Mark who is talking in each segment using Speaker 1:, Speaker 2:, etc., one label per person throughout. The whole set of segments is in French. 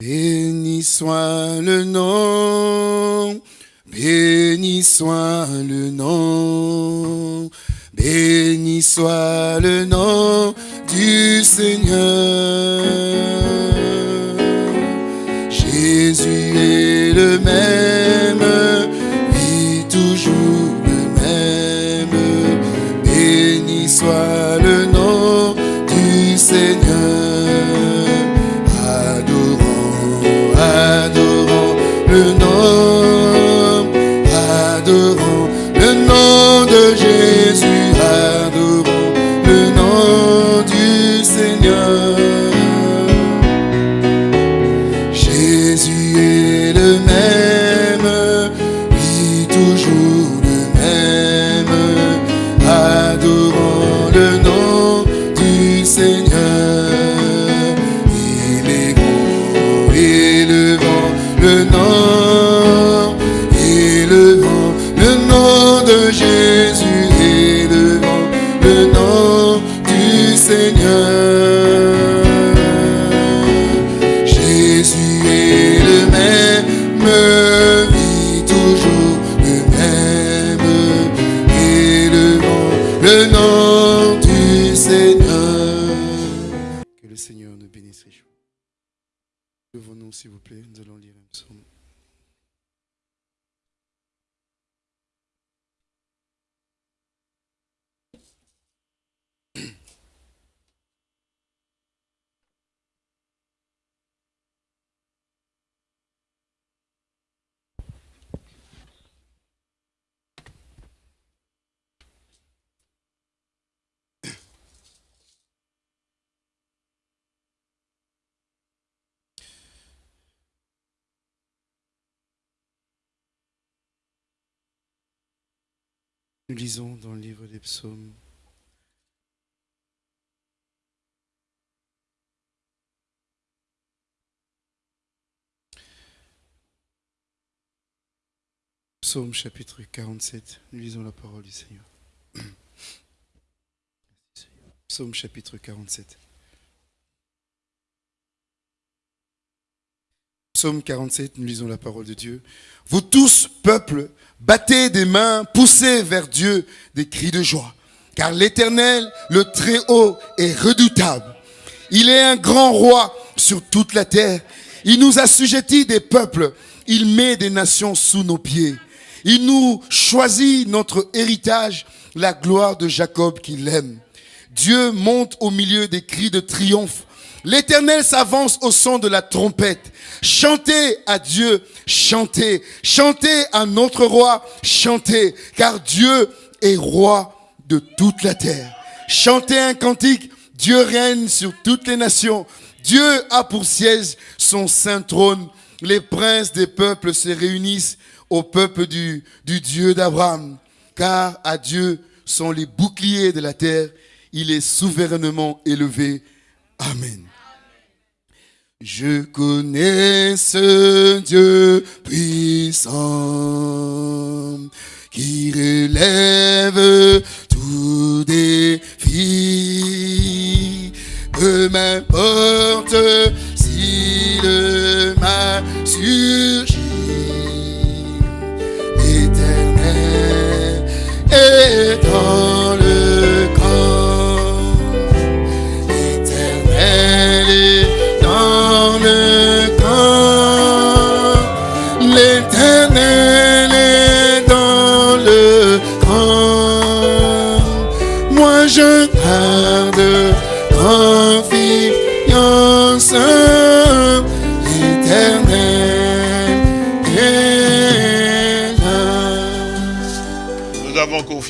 Speaker 1: Béni soit le nom, béni soit le nom, béni soit le nom du Seigneur. le nom du Seigneur. Que le Seigneur nous bénisse richement. Levons-nous, s'il vous plaît, nous allons lire un psaume. Nous lisons dans le livre des psaumes. Psaume chapitre 47, nous lisons la parole du Seigneur. Psaume chapitre 47. Psaume 47, nous lisons la parole de Dieu. Vous tous, peuple, Battez des mains, poussez vers Dieu des cris de joie. Car l'Éternel, le Très-Haut, est redoutable. Il est un grand roi sur toute la terre. Il nous assujettit des peuples. Il met des nations sous nos pieds. Il nous choisit notre héritage, la gloire de Jacob qu'il aime. Dieu monte au milieu des cris de triomphe. L'Éternel s'avance au son de la trompette. Chantez à Dieu, chantez. Chantez à notre roi, chantez. Car Dieu est roi de toute la terre. Chantez un cantique. Dieu règne sur toutes les nations. Dieu a pour siège son saint trône. Les princes des peuples se réunissent au peuple du, Dieu d'Abraham. Car à Dieu sont les boucliers de la terre. Il est souverainement élevé. Amen. Je connais ce Dieu puissant qui relève tout défi. Peu m'importe si le mal surgit, l'éternel est dans le camp.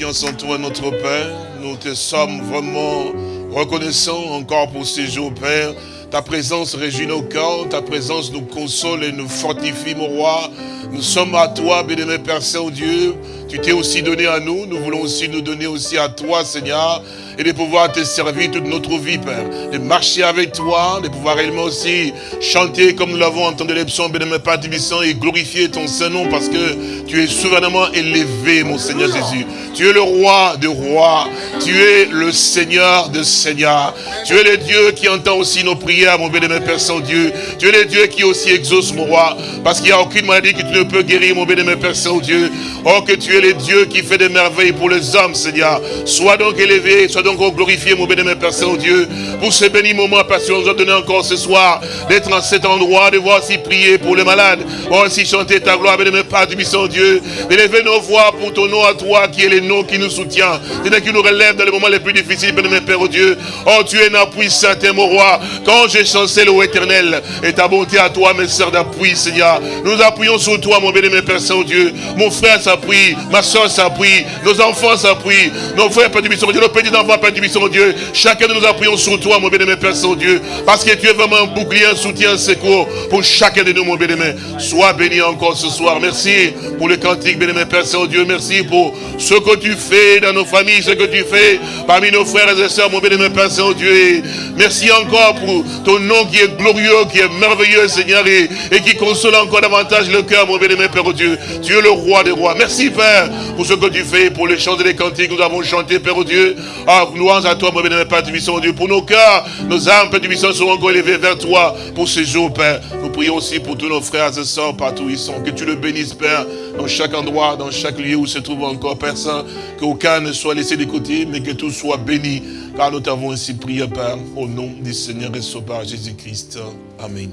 Speaker 1: Confiance
Speaker 2: en toi, notre Père. Nous te sommes vraiment reconnaissants encore pour ces jours, Père. Ta présence régit nos cœurs, ta présence nous console et nous fortifie, mon roi. Nous sommes à toi, bien-aimé Père Saint-Dieu. Tu t'es aussi donné à nous, nous voulons aussi nous donner aussi à toi, Seigneur, et de pouvoir te servir toute notre vie, Père. De marcher avec toi, de pouvoir réellement aussi chanter comme nous l'avons entendu les psaumes, bénémoine Père et glorifier ton Saint-Nom parce que tu es souverainement élevé, mon Seigneur Jésus. Tu es le roi de rois, tu es le Seigneur de seigneurs. Tu es le Dieu qui entend aussi nos prières, mon bénémoine Père Saint-Dieu. Tu es le Dieu qui aussi exauce, mon roi, parce qu'il n'y a aucune maladie que tu ne peux guérir, mon bénémoine Père Saint-Dieu. Oh, que tu es le Dieu qui fait des merveilles pour les hommes, Seigneur. Sois donc élevé, sois donc glorifié, mon bénémoine Père Saint-Dieu, pour ce béni moment, parce que nous a donné encore ce soir, d'être en cet endroit, de voir si prier pour les malades, oh, si chanter ta gloire, bénémoine Père du Saint-Dieu, d'élever nos voix pour ton nom à toi, qui est le nom qui nous soutient, qui nous relève dans les moments les plus difficiles, bénémoine Père, oh Dieu. Oh, tu es un appui certain, mon roi. Quand j'ai chancé au éternel, et ta bonté à toi, mes soeurs d'appui, Seigneur. Nous appuyons sur toi, mon bénémoine Père Saint-Dieu. Mon frère s'appuie, ma soeur s'appuie, nos enfants s'appuient, nos frères, Père du Dieu, nos petits enfants, Père du Dieu. Chacun de nous appuyons sur toi, mon bénémoine Père Saint-Dieu. Parce que tu es vraiment un bouclier, un soutien, un secours pour chacun de nous, mon bénémoine. Sois béni encore ce soir. Merci pour le cantique, bénémoine Père Saint-Dieu. Merci pour ce que tu fais dans nos familles, ce que tu fais parmi nos frères et sœurs, mon bénémoine Père Saint-Dieu. Merci encore pour ton nom qui est glorieux, qui est merveilleux, Seigneur, et, qui console encore davantage le cœur, mon bénémoine Père Dieu. Tu es le roi des rois. Merci, Père, pour ce que tu fais, pour les chants et les cantiques que nous avons chantés, Père Dieu. Ah, louange à toi, mon bénémoine Père du Dieu. Pour nos cœurs, nos âmes, Père du seront encore élevés vers toi pour ce jour, Père. Nous prions aussi pour tous nos frères et sœurs partout où ils sont. Que tu le bénisses, Père, dans chaque endroit, dans chaque lieu où se trouve encore personne. Qu'aucun ne soit laissé de côté, mais que tout soit béni. Car nous t'avons ainsi prié, Père, au nom du Seigneur et Sauveur Jésus-Christ. Amen.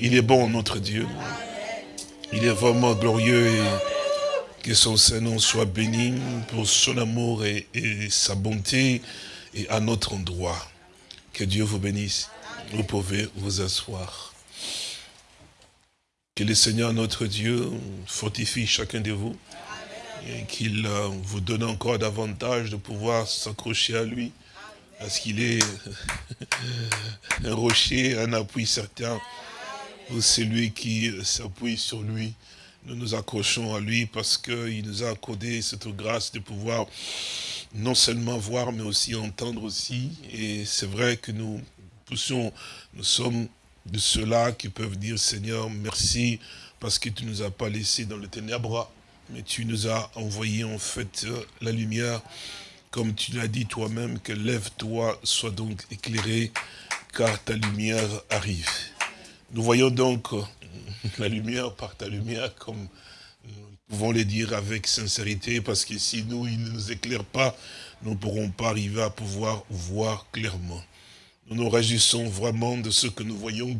Speaker 2: Il est bon, notre Dieu. Il est vraiment glorieux que son Saint-Nom soit béni pour son amour et, sa bonté et à notre endroit. Que Dieu vous bénisse. Vous pouvez vous asseoir. Que le Seigneur notre Dieu fortifie chacun de vous et qu'il euh, vous donne encore davantage de pouvoir s'accrocher à lui parce qu'il est un rocher, un appui certain pour celui qui s'appuie sur lui. Nous nous accrochons à lui parce qu'il nous a accordé cette grâce de pouvoir non seulement voir, mais aussi entendre aussi. Et c'est vrai que nous nous sommes de ceux-là qui peuvent dire, Seigneur, merci, parce que tu ne nous as pas laissés dans le ténèbre, mais tu nous as envoyé en fait euh, la lumière, comme tu l'as dit toi-même, que lève-toi, sois donc éclairé, car ta lumière arrive. Nous voyons donc la lumière par ta lumière, comme nous pouvons le dire avec sincérité, parce que si nous, il ne nous éclaire pas, nous ne pourrons pas arriver à pouvoir voir clairement. Nous nous réjouissons vraiment de ce que nous voyons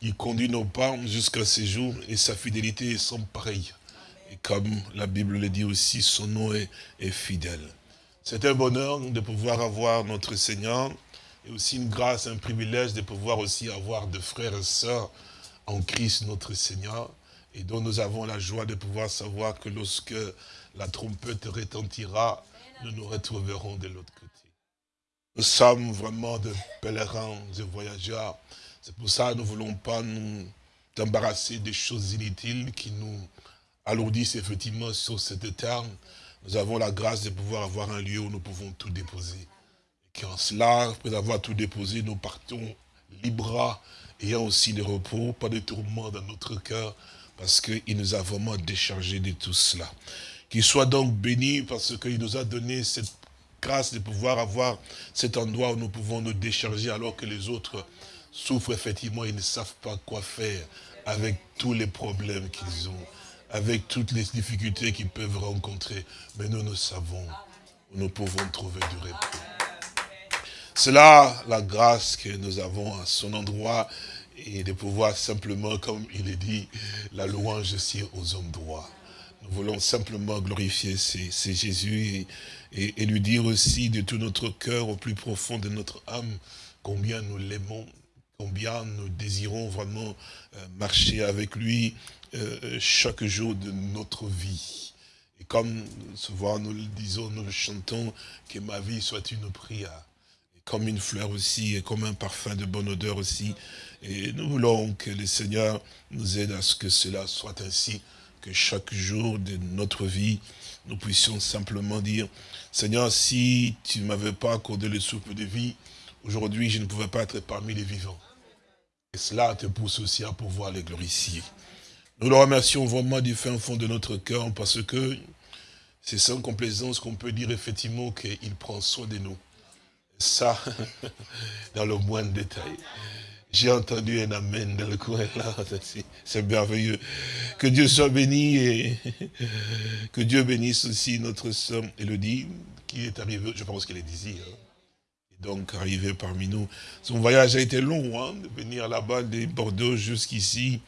Speaker 2: qu'il conduit nos pas jusqu'à ces jours et sa fidélité est sans pareil. Et comme la Bible le dit aussi, son nom est, fidèle. C'est un bonheur de pouvoir avoir notre Seigneur et aussi une grâce, un privilège de pouvoir aussi avoir de frères et sœurs en Christ notre Seigneur et dont nous avons la joie de pouvoir savoir que lorsque la trompette retentira, nous nous retrouverons de l'autre côté. Nous sommes vraiment de pèlerins, de voyageurs. C'est pour ça que nous ne voulons pas nous embarrasser des choses inutiles qui nous alourdissent effectivement sur cette terre. Nous avons la grâce de pouvoir avoir un lieu où nous pouvons tout déposer. Et qu'en cela, après avoir tout déposé, nous partons libres, ayant aussi le repos, pas de tourments dans notre cœur, parce qu'il nous a vraiment déchargé de tout cela. Qu'il soit donc béni parce qu'il nous a donné cette grâce de pouvoir avoir cet endroit où nous pouvons nous décharger alors que les autres souffrent effectivement, ils ne savent pas quoi faire avec tous les problèmes qu'ils ont, avec toutes les difficultés qu'ils peuvent rencontrer. Mais nous, nous savons nous pouvons trouver du repos. C'est là la grâce que nous avons à son endroit et de pouvoir simplement, comme il est dit, la louange aussi aux hommes droits. Nous voulons simplement glorifier c'est Jésus et, lui dire aussi de tout notre cœur, au plus profond de notre âme, combien nous l'aimons, combien nous désirons vraiment euh, marcher avec lui euh, chaque jour de notre vie. Et comme souvent nous le disons, nous le chantons, que ma vie soit une prière. Comme une fleur aussi, et comme un parfum de bonne odeur aussi. Et nous voulons que le Seigneur nous aide à ce que cela soit ainsi que chaque jour de notre vie, nous puissions simplement dire, Seigneur, si tu ne m'avais pas accordé le souffle de vie, aujourd'hui je ne pouvais pas être parmi les vivants. Et cela te pousse aussi à pouvoir les glorifier. Nous le remercions vraiment du fin fond de notre cœur parce que c'est sans complaisance qu'on peut dire effectivement qu'il prend soin de nous. Ça, dans le moindre détail. J'ai entendu un amen dans le coin là, c'est merveilleux. Que Dieu soit béni et que Dieu bénisse aussi notre sœur Elodie, qui est arrivée, je pense qu'elle est d'ici, hein. donc arrivée parmi nous. Son voyage a été long, hein, de venir là-bas de Bordeaux jusqu'ici.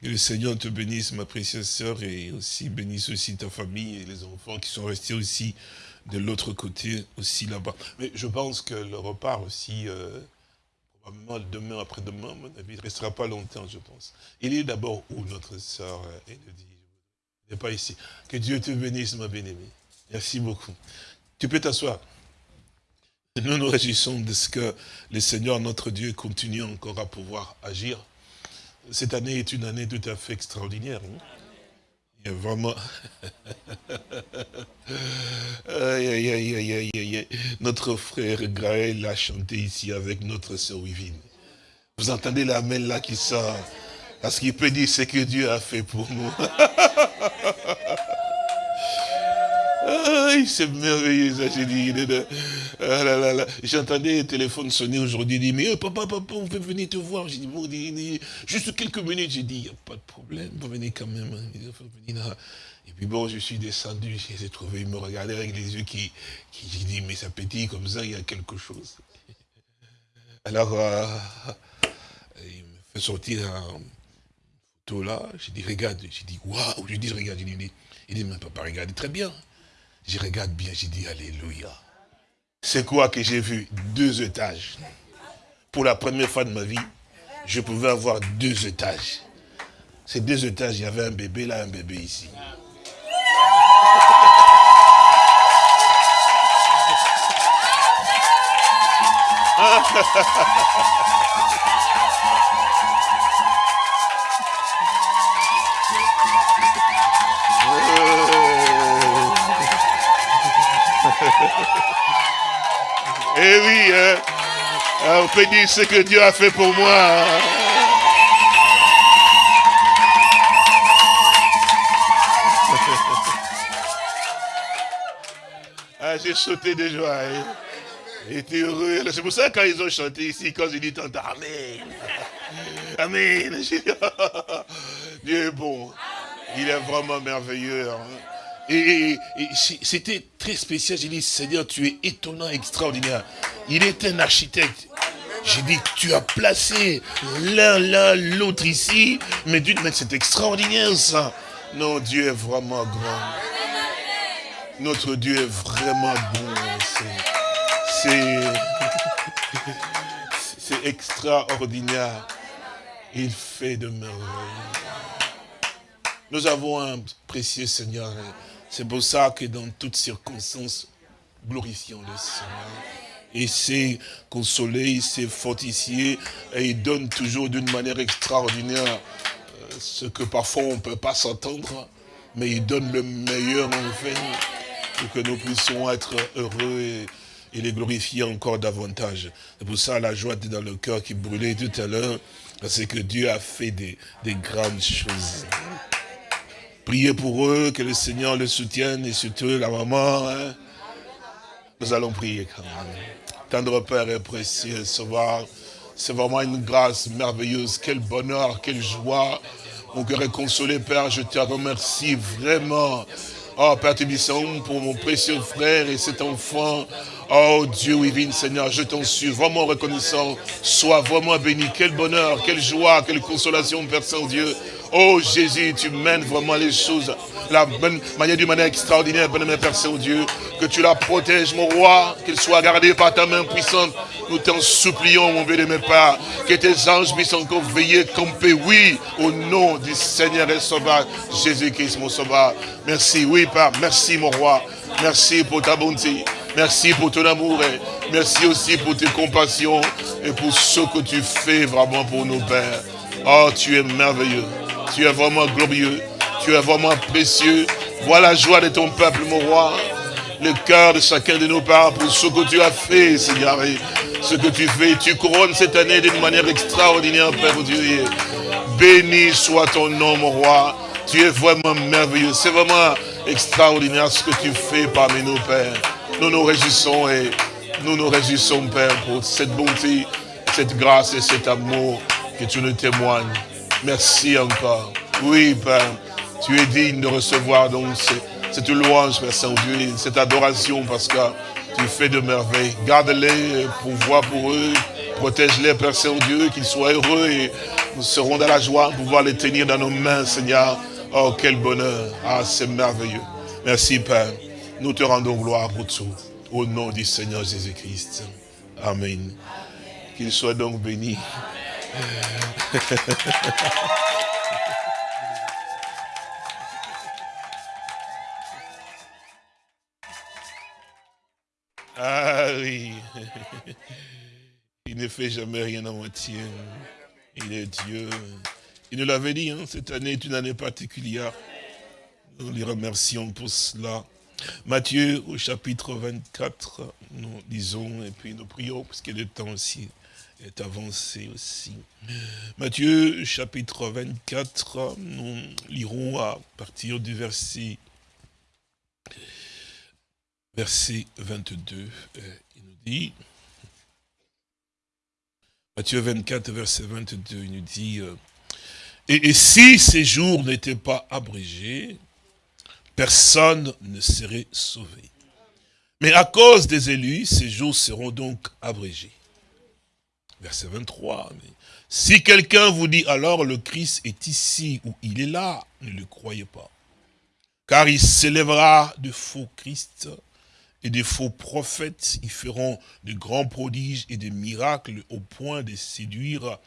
Speaker 2: Que le Seigneur te bénisse, ma précieuse sœur, et aussi bénisse aussi ta famille et les enfants qui sont restés aussi de l'autre côté, aussi là-bas. Mais je pense que le repas aussi... Euh, demain, après-demain, mon avis, ne restera pas longtemps, je pense. Il est d'abord où notre sœur Elodie? Il n'est pas ici. Que Dieu te bénisse, ma bien-aimée. Merci beaucoup. Tu peux t'asseoir. Nous nous réjouissons de ce que le Seigneur, notre Dieu, continue encore à pouvoir agir. Cette année est une année tout à fait extraordinaire. Hein. Il vraiment... aïe, aïe, aïe, notre frère Graël a chanté ici avec notre sœur Wivine. Vous entendez la main là qui sort? Parce qu'il peut dire ce que Dieu a fait pour nous. c'est merveilleux, ça, j'ai dit. Ah J'entendais le téléphone sonner aujourd'hui, il dit, mais oh, papa, papa, on peut venir te voir. J'ai dit, bon, juste quelques minutes, j'ai dit, il n'y a pas de problème, vous venez quand même. Hein. Et puis bon, je suis descendu, j'ai trouvé, il me regardait avec les yeux qui, qui j'ai dit, mais ça pétille comme ça, il y a quelque chose. Alors, euh, il me fait sortir un photo là, j'ai dit, regarde, j'ai dit, waouh, je dis, regarde, il dit, il dit, mais papa, regardez très bien. Je regarde bien, j'ai dit Alléluia. C'est quoi que j'ai vu? Deux étages. Pour la première fois de ma vie, je pouvais avoir deux étages. Ces deux étages, il y avait un bébé là, un bébé ici. Eh oui, hein. Ah, on peut dire ce que Dieu a fait pour moi. Hein. ah, j'ai sauté de joie. Hein. J'étais heureux. C'est pour ça quand ils ont chanté ici, quand j'ai dit tant Amen. Amen. Dieu est bon. Il est vraiment merveilleux. Hein. Et, c'était très spécial. J'ai dit, Seigneur, tu es étonnant, extraordinaire. Il est un architecte. J'ai dit, tu as placé l'un, l'un, l'autre ici. Mais d'une manière, c'est extraordinaire ça. Non, Dieu est vraiment grand. Notre Dieu est vraiment bon. C'est extraordinaire. Il fait de merveilles. Nous avons un précieux Seigneur. C'est pour ça que dans toutes circonstances, glorifions le Seigneur. Il sait consoler, il sait fortifier, et il donne toujours d'une manière extraordinaire euh, ce que parfois on ne peut pas s'entendre, mais il donne le meilleur en fait, pour que nous puissions être heureux et, les glorifier encore davantage. C'est pour ça la joie dans le cœur qui brûlait tout à l'heure, parce que Dieu a fait des grandes choses. Priez pour eux, que le Seigneur les soutienne et surtout la maman. Hein. Nous allons prier quand même. Tendre Père et précieux, c'est vraiment une grâce merveilleuse. Quel bonheur, quelle joie. Mon cœur est consolé, Père. Je te remercie vraiment. Oh, Père Tébisson, pour mon précieux frère et cet enfant. Oh Dieu, oui, Seigneur, je t'en suis vraiment reconnaissant. Sois vraiment béni. Quel bonheur, quelle joie, quelle consolation, Père Saint-Dieu. Oh Jésus, tu mènes vraiment les choses la bonne manière d'une manière extraordinaire, bonne Père Saint-Dieu. Que tu la protèges, mon roi, qu'elle soit gardée par ta main puissante. Nous t'en supplions, mon mes pères, que tes anges puissent encore veiller, camper, oui, au nom du Seigneur et Sauveur, Jésus-Christ, mon Sauveur. Merci, oui, Père, merci, mon roi. Merci pour ta bonté. Merci pour ton amour et merci aussi pour tes compassions et pour ce que tu fais vraiment pour nos pères. Oh, tu es merveilleux. Tu es vraiment glorieux. tu es vraiment précieux. Vois la joie de ton peuple, mon roi. Le cœur de chacun de nos parents pour ce que tu as fait, Seigneur. Ce que tu fais, tu couronnes cette année d'une manière extraordinaire, Père Dieu. Béni soit ton nom, mon roi. Tu es vraiment merveilleux. C'est vraiment extraordinaire ce que tu fais parmi nous, Père. Nous nous réjouissons et nous nous réjouissons, Père, pour cette bonté, cette grâce et cet amour que tu nous témoignes. Merci encore. Oui, Père, tu es digne de recevoir donc cette louange, Père Saint-Dieu, cette adoration parce que tu fais de merveilles. Garde-les, pour voir pour eux, protège-les, Père Saint-Dieu, qu'ils soient heureux et nous serons dans la joie de pouvoir les tenir dans nos mains, Seigneur. Oh, quel bonheur. Ah, c'est merveilleux. Merci, Père. Nous te rendons gloire pour tout. Au nom du Seigneur Jésus-Christ. Amen. Qu'il soit donc béni. ah oui. Il ne fait jamais rien à moitié. Il est Dieu. Il nous l'avait dit, hein, cette année est une année particulière. Nous les remercions pour cela. Matthieu au chapitre 24, nous lisons et puis nous prions, parce que le temps aussi est avancé aussi. Matthieu chapitre 24, nous lirons à partir du verset, verset 22. Il nous dit, Matthieu 24, verset 22, il nous dit, euh, et, si ces jours n'étaient pas abrégés, personne ne serait sauvé. Mais à cause des élus, ces jours seront donc abrégés. Verset 23. si quelqu'un vous dit alors le Christ est ici ou il est là, ne le croyez pas. Car il s'élèvera de faux Christ et des faux prophètes. Ils feront de grands prodiges et des miracles au point de séduire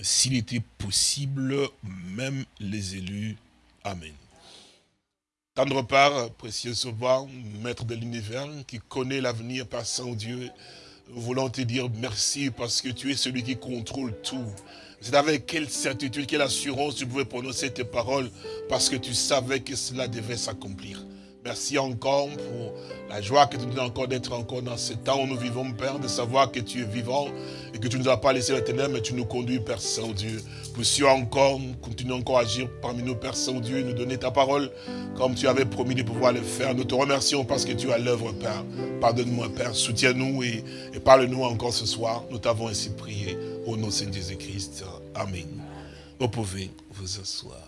Speaker 2: s'il était possible, même les élus. Amen. Tendre part, précieux sauveur, maître de l'univers, qui connaît l'avenir par son Dieu, voulons te dire merci parce que tu es celui qui contrôle tout. C'est avec quelle certitude, quelle assurance tu pouvais prononcer tes paroles parce que tu savais que cela devait s'accomplir. Merci encore pour la joie que tu nous donnes encore d'être encore dans ce temps où nous vivons, Père, de savoir que tu es vivant et que tu ne nous as pas laissé la ténèbres, mais tu nous conduis, Père Saint-Dieu. Puissions encore, continuer encore à agir parmi nous, Père Saint-Dieu, nous donner ta parole comme tu avais promis de pouvoir le faire. Nous te remercions parce que tu as l'œuvre, Père. Pardonne-moi, Père, soutiens-nous et, et parle-nous encore ce soir. Nous t'avons ainsi prié au nom de Saint Jésus-Christ. Amen. Vous pouvez vous asseoir.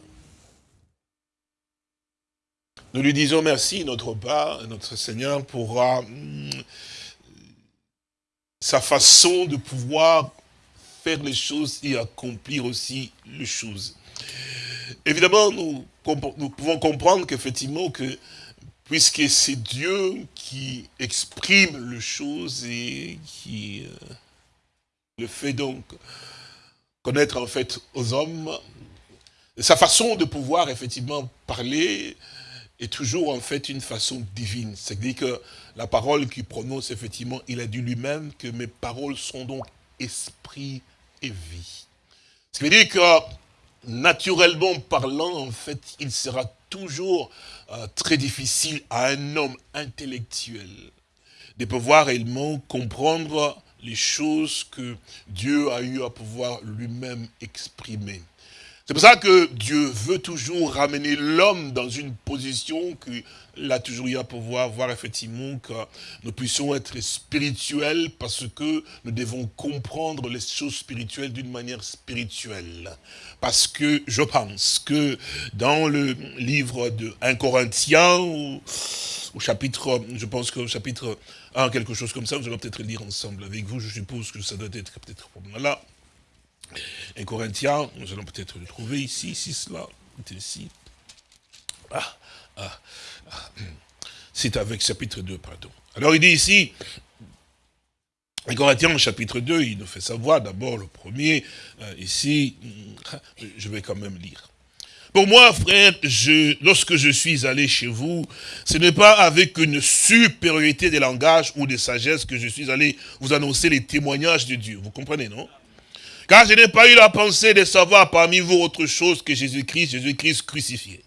Speaker 2: Nous lui disons merci, notre part, notre Seigneur, pour euh, sa façon de pouvoir faire les choses et accomplir aussi les choses. Évidemment, nous, pouvons comprendre qu'effectivement, que puisque c'est Dieu qui exprime les choses et qui euh, le fait donc connaître en fait aux hommes, sa façon de pouvoir effectivement parler, est toujours en fait une façon divine. C'est-à-dire que la parole qu'il prononce, effectivement, il a dit lui-même que mes paroles sont donc esprit et vie. Ce qui veut dire que, naturellement parlant, en fait, il sera toujours euh, très difficile à un homme intellectuel de pouvoir réellement comprendre les choses que Dieu a eu à pouvoir lui-même exprimer. C'est pour ça que Dieu veut toujours ramener l'homme dans une position qu'il a toujours eu à pouvoir voir effectivement que nous puissions être spirituels parce que nous devons comprendre les choses spirituelles d'une manière spirituelle. Parce que je pense que dans le livre de 1 Corinthiens, au, chapitre, je pense qu'au chapitre 1, quelque chose comme ça, nous allons peut-être lire ensemble avec vous, je suppose que ça doit être peut-être là. Et Corinthiens, nous allons peut-être le trouver ici, ici, cela, ici. Ah, ah, ah. C'est avec chapitre 2, pardon. Alors il dit ici, en Corinthiens, chapitre 2, il nous fait savoir d'abord le premier, euh, ici, je vais quand même lire. Pour moi, frère, je, lorsque je suis allé chez vous, ce n'est pas avec une supériorité de langage ou de sagesse que je suis allé vous annoncer les témoignages de Dieu. Vous comprenez, non? Car je n'ai pas eu la pensée de savoir parmi vous autre chose que Jésus-Christ, Jésus-Christ crucifié.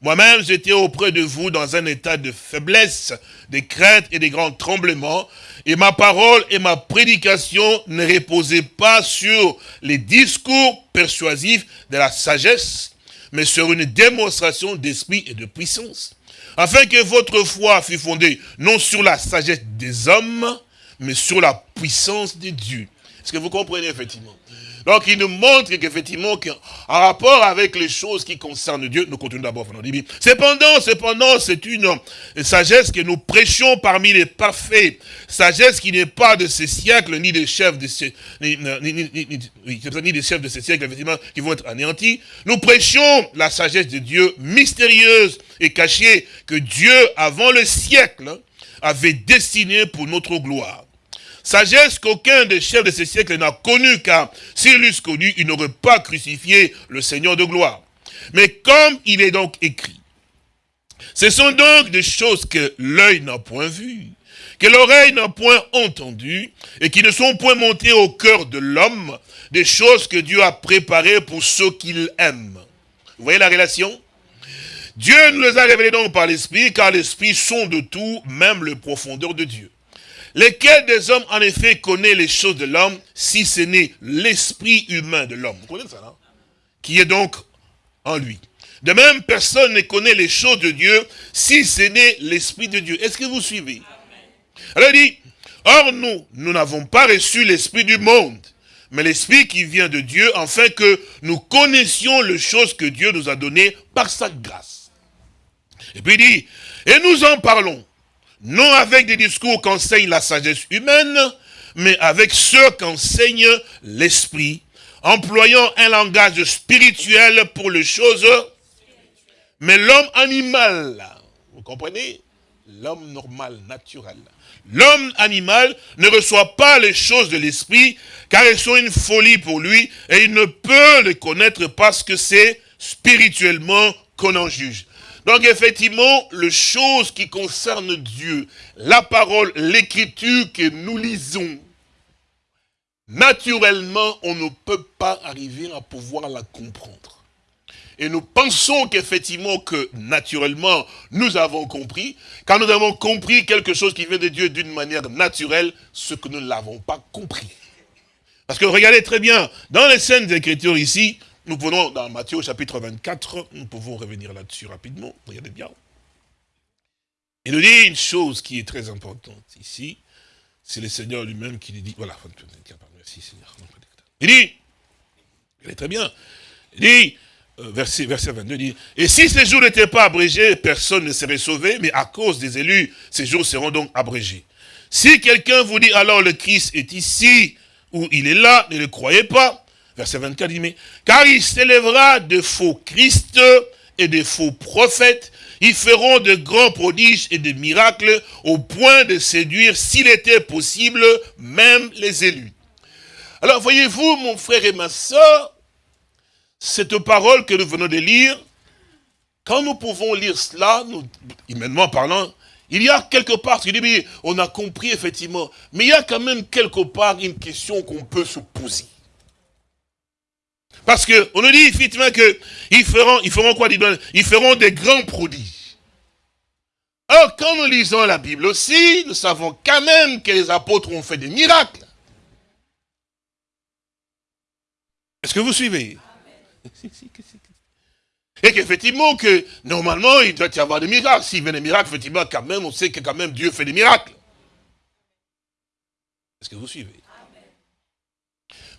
Speaker 2: Moi-même, j'étais auprès de vous dans un état de faiblesse, de crainte et de grands tremblements, et ma parole et ma prédication ne reposaient pas sur les discours persuasifs de la sagesse, mais sur une démonstration d'esprit et de puissance, afin que votre foi fût fondée non sur la sagesse des hommes, mais sur la puissance de Dieu. Est-ce que vous comprenez effectivement? Donc il nous montre qu'effectivement, en rapport avec les choses qui concernent Dieu, nous continuons d'abord Cependant, cependant, c'est une sagesse que nous prêchons parmi les parfaits. Sagesse qui n'est pas de ces siècles, ni des chefs de ces, ni, des chefs de ces siècles, effectivement, qui vont être anéantis. Nous prêchons la sagesse de Dieu mystérieuse et cachée que Dieu, avant le siècle, avait destinée pour notre gloire. Sagesse qu'aucun des chefs de ce siècle n'a connu, car s'il l'eussent connu, il n'aurait pas crucifié le Seigneur de gloire. Mais comme il est donc écrit, ce sont donc des choses que l'œil n'a point vues, que l'oreille n'a point entendues, et qui ne sont point montées au cœur de l'homme, des choses que Dieu a préparées pour ceux qu'il aime. Vous voyez la relation? Dieu nous les a révélées donc par l'Esprit, car l'Esprit sont de tout, même le profondeur de Dieu. Lesquels des hommes, en effet, connaît les choses de l'homme, si ce n'est l'esprit humain de l'homme? Vous connaissez ça, non? Qui est donc en lui. De même, personne ne connaît les choses de Dieu, si ce n'est l'esprit de Dieu. Est-ce que vous suivez? Alors il dit, or nous, nous n'avons pas reçu l'esprit du monde, mais l'esprit qui vient de Dieu, afin que nous connaissions les choses que Dieu nous a données par sa grâce. Et puis il dit, et nous en parlons, non avec des discours qu'enseigne la sagesse humaine, mais avec ceux qu'enseigne l'esprit, employant un langage spirituel pour les choses, mais l'homme animal, vous comprenez? L'homme normal, naturel. L'homme animal ne reçoit pas les choses de l'esprit, car elles sont une folie pour lui, et il ne peut les connaître parce que c'est spirituellement qu'on en juge. Donc effectivement, les choses qui concernent Dieu, la parole, l'écriture que nous lisons, naturellement, on ne peut pas arriver à pouvoir la comprendre. Et nous pensons qu'effectivement, que naturellement, nous avons compris. Quand nous avons compris quelque chose qui vient de Dieu d'une manière naturelle, ce que nous ne l'avons pas compris. Parce que regardez très bien, dans les scènes d'écriture ici, nous prenons dans Matthieu chapitre 24, nous pouvons revenir là-dessus rapidement, regardez bien. Il nous dit une chose qui est très importante ici, c'est le Seigneur lui-même qui lui dit, voilà, merci Seigneur. Il dit, il est très bien, il dit, euh, verset, verset 22, il dit, et si ces jours n'étaient pas abrégés, personne ne serait sauvé, mais à cause des élus, ces jours seront donc abrégés. Si quelqu'un vous dit alors le Christ est ici, ou il est là, ne le croyez pas, Verset 24 dit, mais, car il s'élèvera de faux Christ et de faux prophètes, ils feront de grands prodiges et de miracles au point de séduire, s'il était possible, même les élus. Alors voyez-vous, mon frère et ma soeur, cette parole que nous venons de lire, quand nous pouvons lire cela, humainement parlant, il y a quelque part, on a compris effectivement, mais il y a quand même quelque part une question qu'on peut se poser. Parce qu'on nous dit effectivement qu'ils feront, ils feront quoi Ils feront des grands prodiges. Alors, quand nous lisons la Bible aussi, nous savons quand même que les apôtres ont fait des miracles. Est-ce que vous suivez? Et qu'effectivement, que normalement, il doit y avoir des miracles. S'il y a des miracles, effectivement, quand même, on sait que quand même Dieu fait des miracles. Est-ce que vous suivez?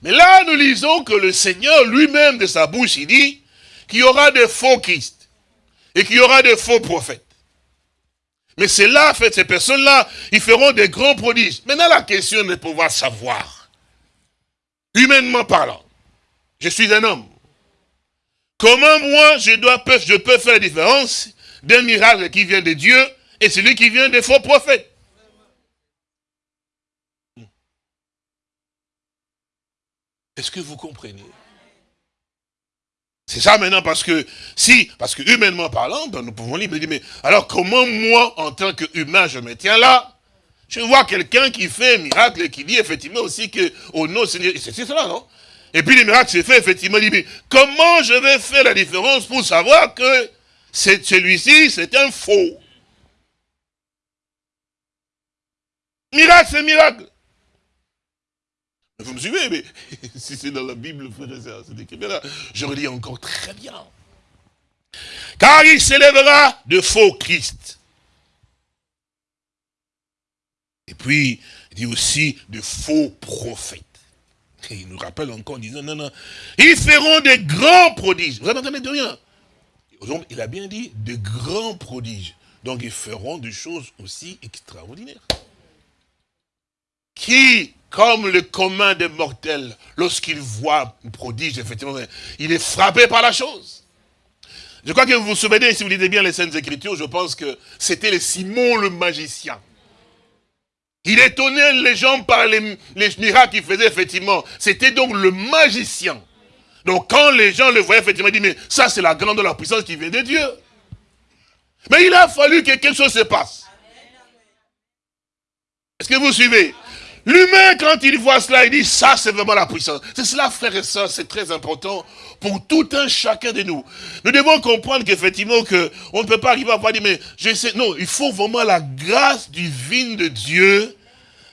Speaker 2: Mais là, nous lisons que le Seigneur lui-même de sa bouche, il dit qu'il y aura des faux Christ et qu'il y aura des faux prophètes. Mais c'est là, en fait, ces personnes-là, ils feront des grands prodiges. Maintenant, la question est de pouvoir savoir, humainement parlant, je suis un homme. Comment moi, je, dois, je peux faire la différence d'un miracle qui vient de Dieu et celui qui vient des faux prophètes? Est-ce que vous comprenez? C'est ça maintenant parce que, si, parce que humainement parlant, ben, nous pouvons lire, mais alors comment moi, en tant qu'humain, je me tiens là? Je vois quelqu'un qui fait un miracle et qui dit effectivement aussi que, nom Seigneur, c'est cela, non? Et puis les miracles s'est fait, effectivement, il dit, mais comment je vais faire la différence pour savoir que celui-ci, c'est un faux? Miracle, c'est miracle. Vous me suivez, mais si c'est dans la Bible, c'est écrit là, je relis encore très bien. Car il s'élèvera de faux Christ. Et puis, il dit aussi de faux prophètes. Et il nous rappelle encore en disant, non, non, ils feront des grands prodiges. Vous n'entendez de rien? Il a bien dit de grands prodiges. Donc ils feront des choses aussi extraordinaires. Qui, comme le commun des mortels, lorsqu'il voit un prodige, effectivement, il est frappé par la chose. Je crois que vous vous souvenez, si vous lisez bien les scènes Écritures, je pense que c'était le Simon le magicien. Il étonnait les gens par les, miracles qu'il faisait, effectivement. C'était donc le magicien. Donc quand les gens le voyaient, effectivement, ils disaient, mais ça c'est la grande la puissance qui vient de Dieu. Mais il a fallu que quelque chose se passe. Est-ce que vous suivez? L'humain, quand il voit cela, il dit, ça c'est vraiment la puissance. C'est cela, frères et sœurs, c'est très important pour tout un chacun de nous. Nous devons comprendre qu'effectivement, que on ne peut pas arriver à pas dire, mais je sais, non, il faut vraiment la grâce divine de Dieu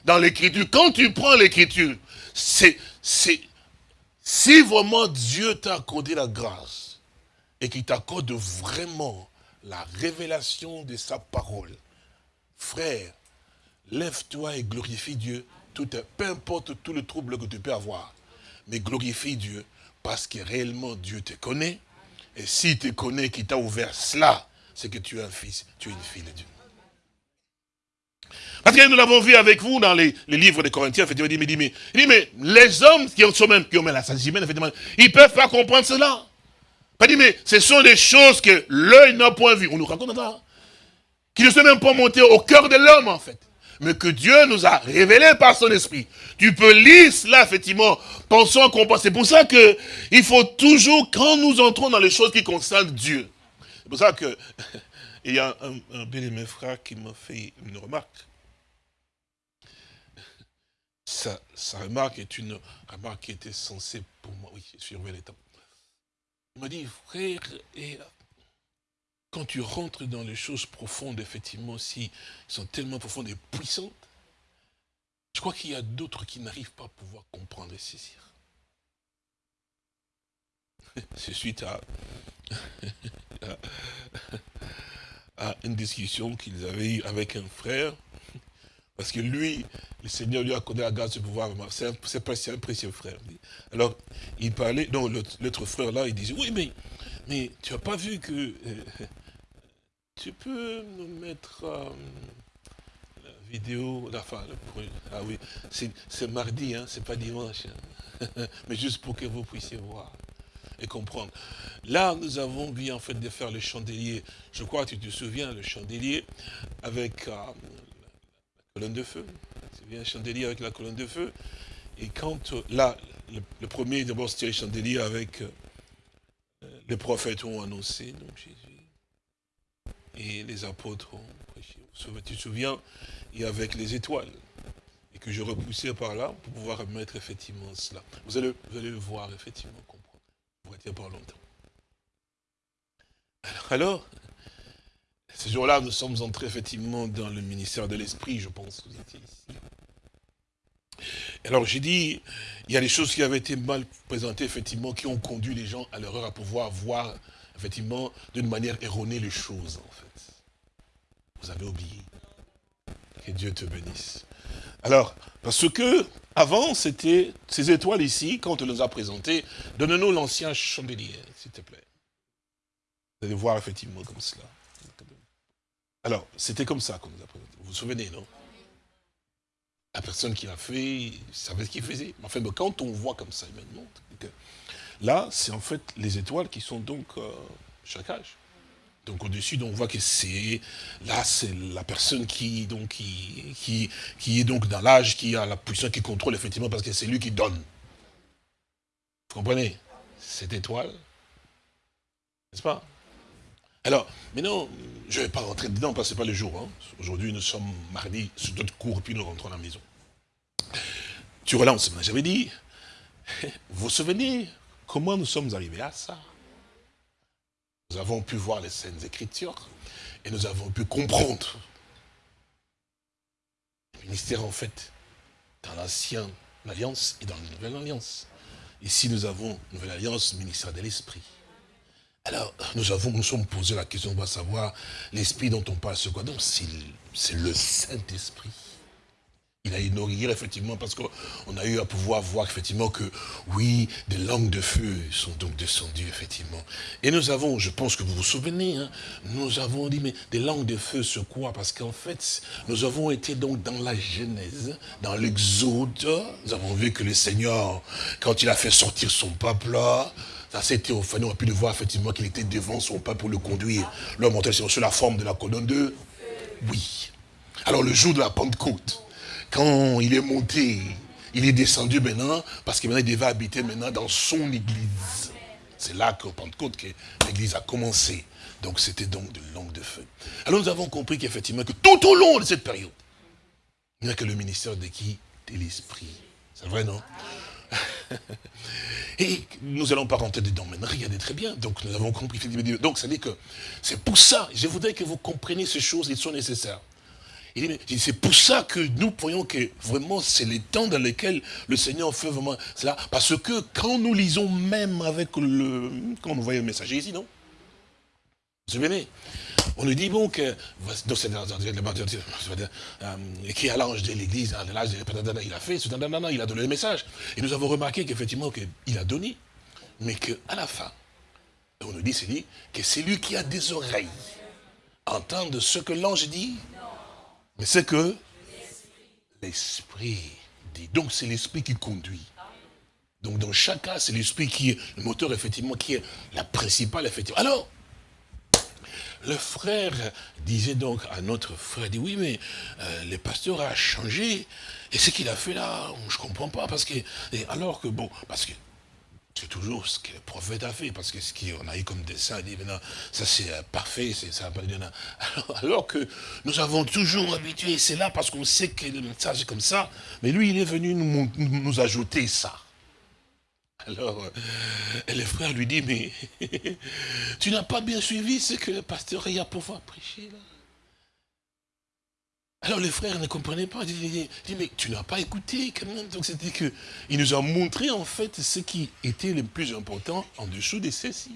Speaker 2: dans l'écriture. Quand tu prends l'écriture, c'est, c'est, si vraiment Dieu t'a accordé la grâce et qu'il t'accorde vraiment la révélation de sa parole, frère, lève-toi et glorifie Dieu, peu importe tout le trouble que tu peux avoir, mais glorifie Dieu parce que réellement Dieu te connaît. Et s'il te connaît, qu'il t'a ouvert cela, c'est que tu es un fils, tu es une fille de Dieu. Parce que nous l'avons vu avec vous dans les, livres des Corinthiens, effectivement, il dit, mais, mais les hommes qui ont, même, qui ont la sagesse humaine, ils ne peuvent pas comprendre cela. Il dit, mais ce sont des choses que l'œil n'a point vues. On nous raconte ça. Qui ne sont même pas montés au cœur de l'homme, en fait mais que Dieu nous a révélé par son esprit. Tu peux lire cela, effectivement, pensant qu'on pense. C'est pour ça que il faut toujours, quand nous entrons dans les choses qui concernent Dieu, c'est pour ça que il y a un, un de mes frères qui m'a fait une remarque. Sa, remarque est une remarque qui était censée pour moi, oui, surveiller les temps. Il m'a dit, frère, et quand tu rentres dans les choses profondes, effectivement, si sont tellement profondes et puissantes, je crois qu'il y a d'autres qui n'arrivent pas à pouvoir comprendre et saisir. C'est suite à, à une discussion qu'ils avaient eue avec un frère, parce que lui, le Seigneur lui a accordé la grâce de pouvoir, c'est un précieux frère. Alors, il parlait, non, l'autre frère là, il disait, oui, mais, mais tu n'as pas vu que euh, tu peux nous mettre euh, la vidéo, la fin, ah oui, c'est mardi, hein, c'est pas dimanche, hein. mais juste pour que vous puissiez voir et comprendre. Là, nous avons vu en fait de faire le chandelier, je crois que tu te souviens, le chandelier avec euh, la colonne de feu, tu viens un chandelier avec la colonne de feu, et quand, euh, là, le, premier, d'abord c'était le chandelier avec les prophètes ont annoncé, et les apôtres ont prêché. Tu te souviens, et avec les étoiles, et que je repoussais par là pour pouvoir remettre effectivement cela. Vous allez, le voir, effectivement, comprendre. Vous retiens pas longtemps. Alors, ce jour-là, nous sommes entrés effectivement dans le ministère de l'Esprit, je pense, vous étiez ici. Alors j'ai dit, il y a des choses qui avaient été mal présentées, effectivement, qui ont conduit les gens à l'erreur à pouvoir voir effectivement, d'une manière erronée les choses, en fait. Vous avez oublié. Que Dieu te bénisse. Alors, parce que, avant, c'était ces étoiles ici, quand on nous a présentées, donne-nous l'ancien chandelier, s'il te plaît. Vous allez voir effectivement comme cela. Alors, c'était comme ça qu'on nous a présenté. Vous vous souvenez, non? La personne qui l'a fait, savait ce qu'il faisait. Enfin, quand on voit comme ça, il me montre que Là, c'est en fait les étoiles qui sont donc euh, chaque âge. Donc au-dessus, on voit que c'est là, c'est la personne qui est donc dans l'âge, qui a la puissance, qui contrôle effectivement, parce que c'est lui qui donne. Vous comprenez? Cette étoile, n'est-ce pas? Alors, maintenant, je ne vais pas rentrer dedans parce que ce n'est pas le jour. Hein. Aujourd'hui, nous sommes mardi, sur d'autres cours, puis nous rentrons à la maison. Tu relances, j'avais dit, vous vous Comment nous sommes arrivés à ça? Nous avons pu voir les scènes écritures et nous avons pu comprendre. Le ministère, en fait, dans l'ancienne alliance et dans la nouvelle alliance. Ici, nous avons nouvelle alliance, ministère de l'esprit. Alors, nous avons, nous sommes posé la question, on va savoir, l'esprit dont on parle, c'est quoi? Donc, c'est le Saint-Esprit. Il a inauguré effectivement parce qu'on a eu à pouvoir voir effectivement que oui, des langues de feu sont donc descendues effectivement. Et nous avons, je pense que vous vous souvenez, hein, nous avons dit mais des langues de feu c'est quoi? Parce qu'en fait, nous avons été donc dans la Genèse, dans l'Exode, nous avons vu que le Seigneur, quand il a fait sortir son peuple ça s'était enfin, on a pu le voir effectivement qu'il était devant son peuple pour le conduire. L'homme montait sur la forme de la colonne de oui. Alors le jour de la Pentecôte, quand il est monté, il est descendu maintenant, parce qu'il devait habiter maintenant dans son église. C'est là qu'au Pentecôte que l'église a commencé. Donc c'était donc de langue de feu. Alors nous avons compris qu'effectivement, que tout au long de cette période, il n'y a que le ministère de qui? De l'esprit. C'est vrai, non? Et nous allons pas rentrer dedans maintenant, regardez très bien. Donc nous avons compris. Donc ça dire que c'est pour ça, je voudrais que vous compreniez ces choses, ils sont nécessaires. C'est pour ça que nous voyons que vraiment c'est les temps dans lesquels le Seigneur fait vraiment cela. Parce que quand nous lisons même avec le... Quand nous voyons le messager ici, non? Vous souvenez on nous dit bon que qui est l'ange de l'église, il a fait, il a donné le message. Et nous avons remarqué qu'effectivement il a donné, mais qu'à la fin, on nous dit, c'est que c'est lui qui a des oreilles entendre ce que l'ange dit mais c'est que l'esprit dit. Donc c'est l'esprit qui conduit. Donc dans chaque cas, c'est l'esprit qui est le moteur, effectivement, qui est la principale, effectivement. Alors, le frère disait donc à notre frère, dit oui, mais euh, le pasteur a changé. Et ce qu'il a fait là, je ne comprends pas. Parce que, alors que, bon, parce que c'est toujours ce que le prophète a fait, parce que ce qu'on a eu comme dessin, dit maintenant, ça c'est euh, parfait, ça alors, alors que nous avons toujours habitué, c'est là parce qu'on sait que le message est comme ça, mais lui il est venu nous, ajouter ça. Alors, euh, le frère lui dit, mais tu n'as pas bien suivi ce que le pasteur a pouvoir prêcher là? Alors les frères ne comprenaient pas. Ils disaient, mais tu n'as pas écouté quand même. Donc c'était que il nous a montré en fait ce qui était le plus important en dessous de ceci.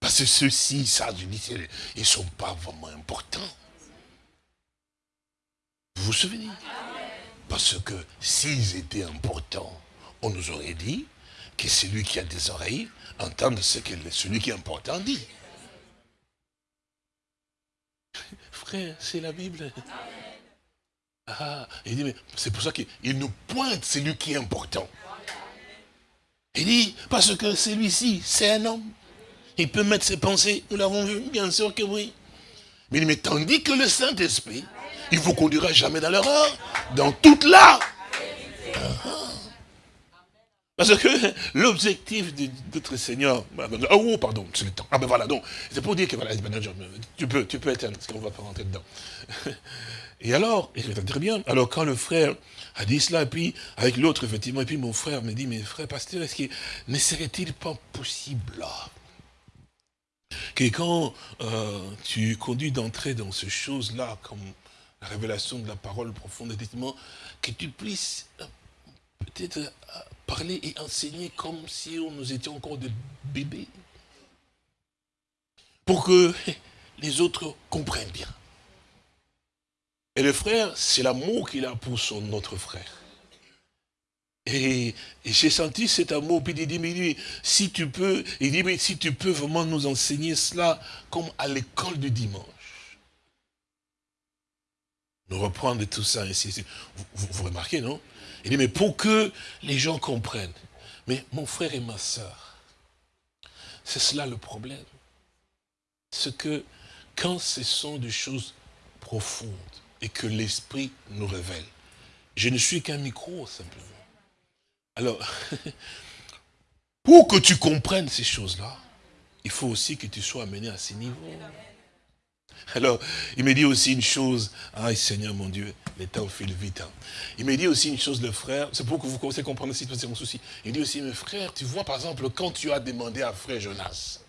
Speaker 2: Parce que ceux-ci, ça, je dis, ils ne sont pas vraiment importants. Vous vous souvenez? Parce que s'ils étaient importants, on nous aurait dit que celui qui a des oreilles entende ce que celui qui est important dit frère, c'est la Bible. Ah, il dit, mais c'est pour ça qu'il nous pointe celui qui est important. Il dit, parce que celui-ci, c'est un homme. Il peut mettre ses pensées, nous l'avons vu, bien sûr que oui. Mais, mais tandis que le Saint-Esprit, il vous conduira jamais dans l'erreur, dans toute la parce que l'objectif de notre Seigneur, oh, oh pardon, c'est le temps. Ah ben voilà, donc, c'est pour dire que voilà, tu peux, tu peux éteindre, parce qu'on ne va pas rentrer dedans. Et alors, très bien, alors quand le frère a dit cela, et puis avec l'autre, effectivement, et puis mon frère me dit, mais frère pasteur, est-ce qu'il ne serait-il pas possible que quand euh, tu conduis d'entrer dans ces choses-là, comme la révélation de la parole profonde, effectivement, que tu puisses peut-être parler et enseigner comme si nous étions encore des bébés. Pour que les autres comprennent bien. Et le frère, c'est l'amour qu'il a pour son autre frère. Et, j'ai senti cet amour, puis il dit, mais lui, si tu peux, il dit, mais si tu peux vraiment nous enseigner cela comme à l'école du dimanche. Nous reprendre tout ça ici. Vous remarquez, non? Il dit, mais pour que les gens comprennent. Mais mon frère et ma soeur, c'est cela le problème. C'est que quand ce sont des choses profondes et que l'Esprit nous révèle, je ne suis qu'un micro simplement. Alors, pour que tu comprennes ces choses-là, il faut aussi que tu sois amené à ces niveaux. Alors, il me dit aussi une chose, ah Seigneur mon Dieu, les temps filent vite. Hein. Il me dit aussi une chose, le frère, c'est pour que vous commencez à comprendre aussi, c'est mon souci. Il dit aussi, mes frères, tu vois par exemple, quand tu as demandé à frère Jonas,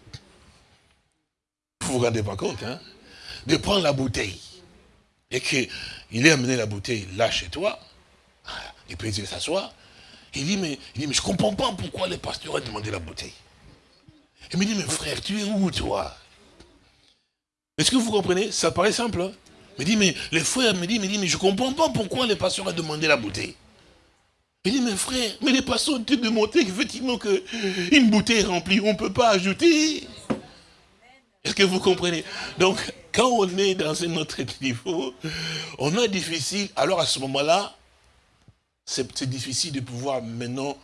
Speaker 2: Vous vous rendez pas compte, hein De prendre la bouteille. Et qu'il ait amené la bouteille là chez toi. Et puis il s'assoit. Il dit, mais, il dit, mais je comprends pas pourquoi les pasteurs ont demandé la bouteille. Il me dit, mais frère, tu es où toi? Est-ce que vous comprenez? Ça paraît simple. Hein il dit, mais les frères me dit, me dit, mais je comprends pas pourquoi les pasteurs ont demandé la bouteille. Il dit, mais frère, mais les pasteurs ont demandé effectivement qu'une bouteille remplie, on ne peut pas ajouter. Est-ce que vous comprenez? Donc, quand on est dans un autre niveau, on a difficile, alors à ce moment-là, c'est difficile de pouvoir maintenant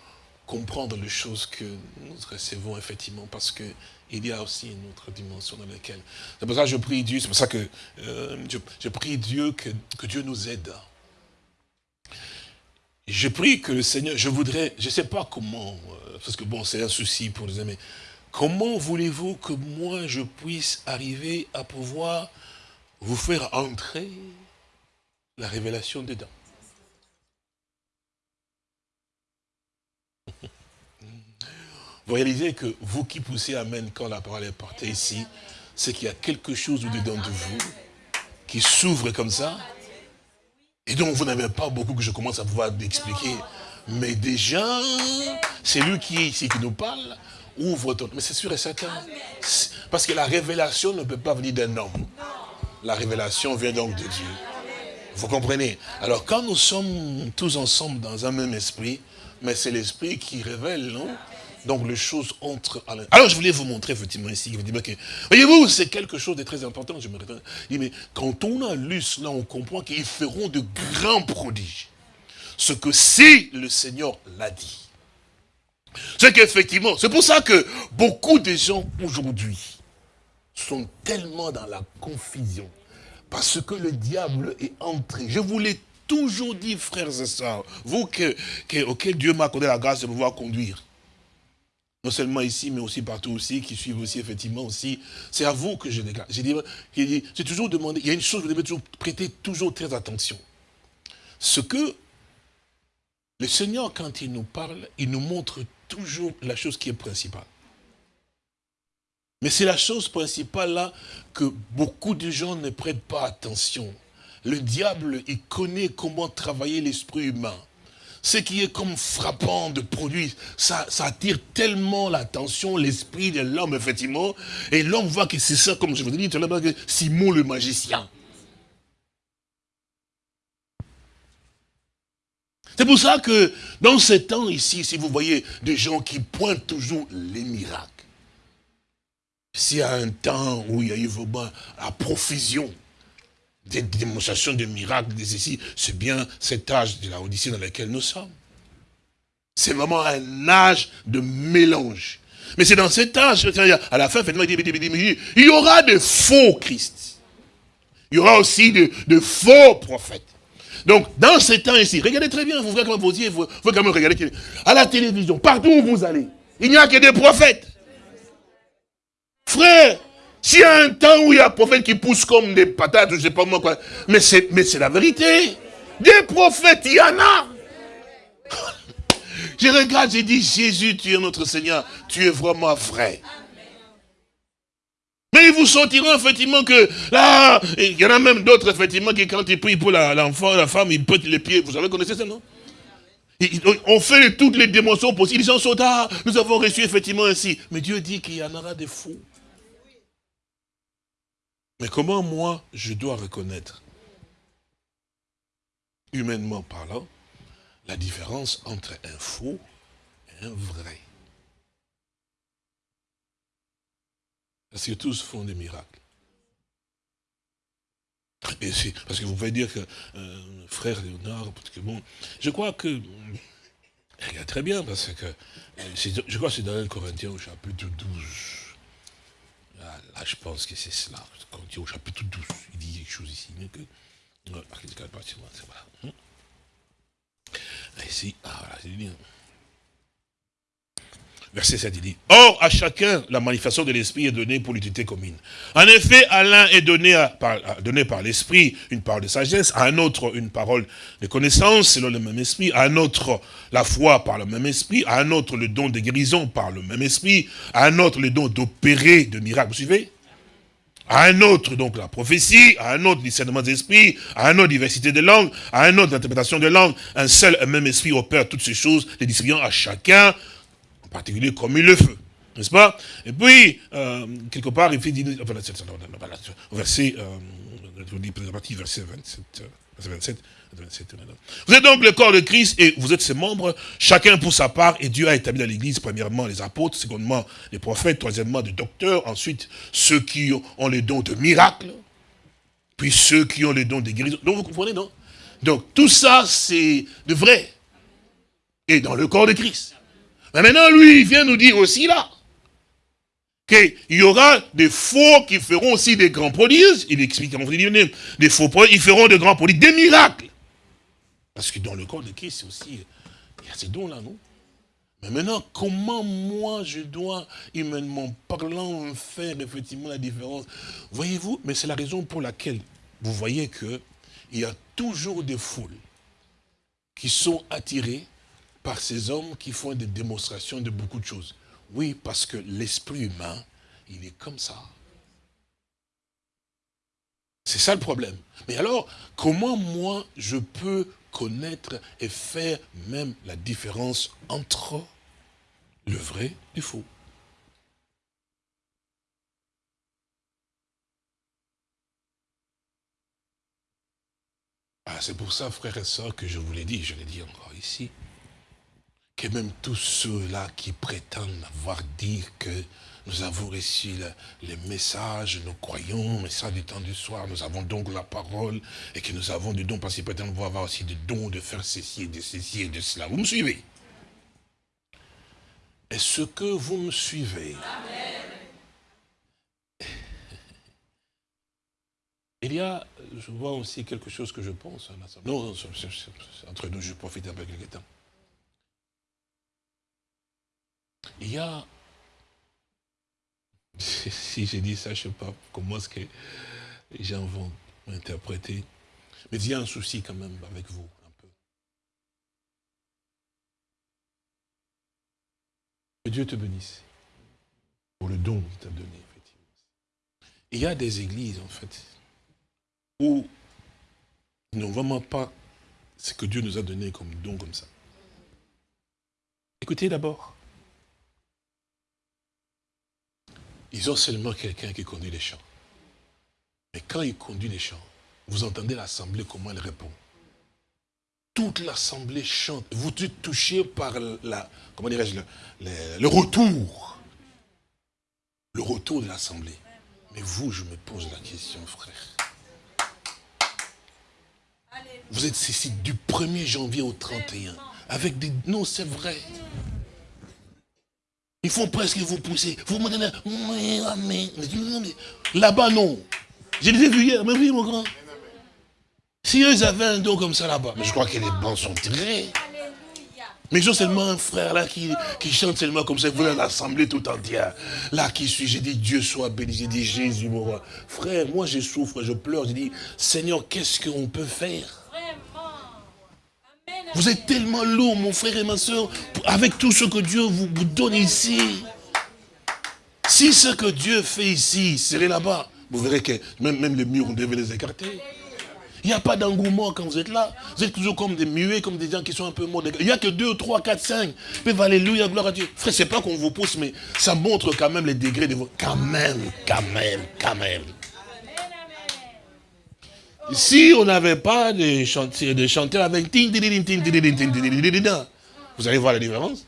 Speaker 2: comprendre les choses que nous recevons effectivement, parce qu'il y a aussi une autre dimension dans laquelle... C'est pour ça que je prie Dieu, c'est pour ça que euh, je, prie Dieu que, que, Dieu nous aide. Je prie que le Seigneur, je voudrais, je ne sais pas comment, euh, parce que bon, c'est un souci pour les amis, comment voulez-vous que moi je puisse arriver à pouvoir vous faire entrer la révélation dedans? Vous réalisez que vous qui poussez Amen quand la parole est portée ici, c'est qu'il y a quelque chose au-dedans de vous qui s'ouvre comme ça. Et donc vous n'avez pas beaucoup que je commence à pouvoir expliquer. Mais déjà, c'est lui qui est ici qui nous parle. Ouvre ton... Mais c'est sûr et certain. Parce que la révélation ne peut pas venir d'un homme. La révélation vient donc de Dieu. Vous comprenez? Alors quand nous sommes tous ensemble dans un même esprit, mais c'est l'esprit qui révèle, non? Donc les choses entrent à Alors je voulais vous montrer effectivement ici, que, voyez-vous, c'est quelque chose de très important. Je me mais quand on a lu cela, on comprend qu'ils feront de grands prodiges. Ce que si le Seigneur l'a dit. C'est qu'effectivement, c'est pour ça que beaucoup de gens aujourd'hui sont tellement dans la confusion. Parce que le diable est entré. Je vous l'ai toujours dit, frères et sœurs, vous que, auquel Dieu m'a accordé la grâce de pouvoir conduire non seulement ici, mais aussi partout aussi, qui suivent aussi effectivement aussi. C'est à vous que je déclare. J'ai dit, toujours demandé, il y a une chose, vous devez toujours prêter toujours très attention. Ce que le Seigneur, quand il nous parle, il nous montre toujours la chose qui est principale. Mais c'est la chose principale là que beaucoup de gens ne prêtent pas attention. Le diable, il connaît comment travailler l'esprit humain ce qui est comme frappant de produit, ça, ça attire tellement l'attention, l'esprit de l'homme, effectivement, et l'homme voit que c'est ça, comme je vous ai dit tout à l'heure, Simon le magicien. C'est pour ça que dans ces temps ici, si vous voyez des gens qui pointent toujours les miracles, s'il y a un temps où il y a eu vraiment la profusion des démonstrations de miracles, des ici, c'est bien cet âge de la Odyssée dans lequel nous sommes. C'est vraiment un âge de mélange. Mais c'est dans cet âge, à la fin, il y aura de faux Christ. Il y aura aussi de, faux prophètes. Donc, dans ces temps ici, regardez très bien, vous voyez comment vous dites, vous, vous quand regarder à la télévision, partout où vous allez, il n'y a que des prophètes. Frère, s'il y a un temps où il y a un prophète qui pousse comme des patates, je ne sais pas moi quoi, mais c'est la vérité. Des prophètes, il y en a. Je regarde, j'ai dit, Jésus, tu es notre Seigneur, tu es vraiment vrai. Mais ils vous sentiront effectivement que là, il y en a même d'autres effectivement qui quand ils prient pour l'enfant, la, femme, ils pètent les pieds. Vous avez connaissé ça, non? On fait toutes les démonstrations possibles. Ils sont là, nous avons reçu effectivement ainsi. Mais Dieu dit qu'il y en aura des fous. Mais comment moi, je dois reconnaître, humainement parlant, la différence entre un faux et un vrai? Parce que tous font des miracles. Et parce que vous pouvez dire que euh, frère Léonard, parce que bon, je crois que, très bien, parce que, euh, je crois que c'est dans un Corinthien au chapitre 12, Là, je pense que c'est cela. Quand il au chapitre 12, il dit quelque chose ici. Mais que, voilà. Ici, voilà. Verset 7, il dit, « Or, à chacun, la manifestation de l'Esprit est donnée pour l'utilité commune. En effet, à l'un est par, donné par l'Esprit une parole de sagesse, à un autre une parole de connaissance selon le même Esprit, à un autre la foi par le même Esprit, à un autre le don de guérison par le même Esprit, à un autre le don d'opérer de miracles. Vous suivez? À un autre, donc la prophétie, à un autre discernement d'esprit, à un autre diversité de langues, à un autre interprétation de langue. Un seul et même esprit opère toutes ces choses, les distribuant à chacun, en particulier comme il le fait. N'est-ce pas? Et puis, euh, quelque part, il fait dire, verset, euh, verset 27, 27, vous êtes donc le corps de Christ et vous êtes ses membres, chacun pour sa part, et Dieu a établi dans l'église, premièrement les apôtres, secondement les prophètes, troisièmement les docteurs, ensuite ceux qui ont les dons de miracles, puis ceux qui ont les dons de guérison. Donc vous comprenez, non? Donc tout ça, c'est de vrai. Et dans le corps de Christ. Mais maintenant, lui, il vient nous dire aussi là, qu'il y aura des faux qui feront aussi des grands prodiges. Il explique vous dites, des faux prodiges, ils feront de grands prodiges, des miracles. Parce que dans le corps de Christ, c'est aussi, il y a ces dons-là, non? Mais maintenant, comment moi je dois, humainement parlant, faire effectivement la différence? Voyez-vous, mais c'est la raison pour laquelle vous voyez que il y a toujours des foules qui sont attirées par ces hommes qui font des démonstrations de beaucoup de choses. Oui, parce que l'esprit humain, il est comme ça. C'est ça le problème. Mais alors, comment moi je peux connaître et faire même la différence entre le vrai et le faux. Ah, c'est pour ça, frères et sœurs, que je vous l'ai dit, je l'ai dit encore ici, que même tous ceux-là qui prétendent avoir dit que nous avons reçu les messages, nous croyons, message du temps du soir, nous avons donc la parole, et que nous avons du don, parce qu'il peut-être avoir aussi des dons de faire ceci et de ceci et de cela. Vous me suivez? Est-ce que vous me suivez Il y a, je vois aussi quelque chose que je pense. Non, non entre nous, je profite un peu quelque temps. Il y a si j'ai dit ça, je ne sais pas comment est-ce que les gens vont m'interpréter. Mais il y a un souci quand même avec vous, un peu. Que Dieu te bénisse pour le don qu'il t'a donné, effectivement. Il y a des églises, en fait, où ils n'ont vraiment pas ce que Dieu nous a donné comme don comme ça. Écoutez d'abord. Ils ont seulement quelqu'un qui conduit les chants. Mais quand il conduit les chants, vous entendez l'assemblée, comment elle répond. Toute l'assemblée chante. Vous êtes touché par la, comment le, retour. Le retour de l'assemblée. Mais vous, je me pose la question, frère. Vous êtes ici du 1er janvier au 31. Avec des... Non, c'est vrai. Ils font presque vous pousser. Vous me donnez. Là-bas, non. Je les ai hier, mais oui, mon grand. Si eux avaient un don comme ça là-bas, mais je crois que les bancs sont tirés. Mais ils ont seulement un frère là qui, qui chante seulement comme ça, vous voulez l'assemblée tout entière. Là qui suis, j'ai dit Dieu soit béni, j'ai dit Jésus mon roi. Frère, moi je souffre, je pleure, j'ai dit Seigneur, qu'est-ce qu'on peut faire? Vous êtes tellement lourd, mon frère et ma soeur, avec tout ce que Dieu vous, donne ici. Si ce que Dieu fait ici serait là-bas, vous verrez que même, même les murs, on devait les écarter. Il n'y a pas d'engouement quand vous êtes là. Vous êtes toujours comme des muets, comme des gens qui sont un peu morts. Il n'y a que deux, trois, quatre, cinq. Mais alléluia, gloire à Dieu. Frère, c'est pas qu'on vous pousse, mais ça montre quand même les degrés de vos... Quand même, quand même, quand même. Si on n'avait pas de chanter, de chanter avec vous allez voir la différence.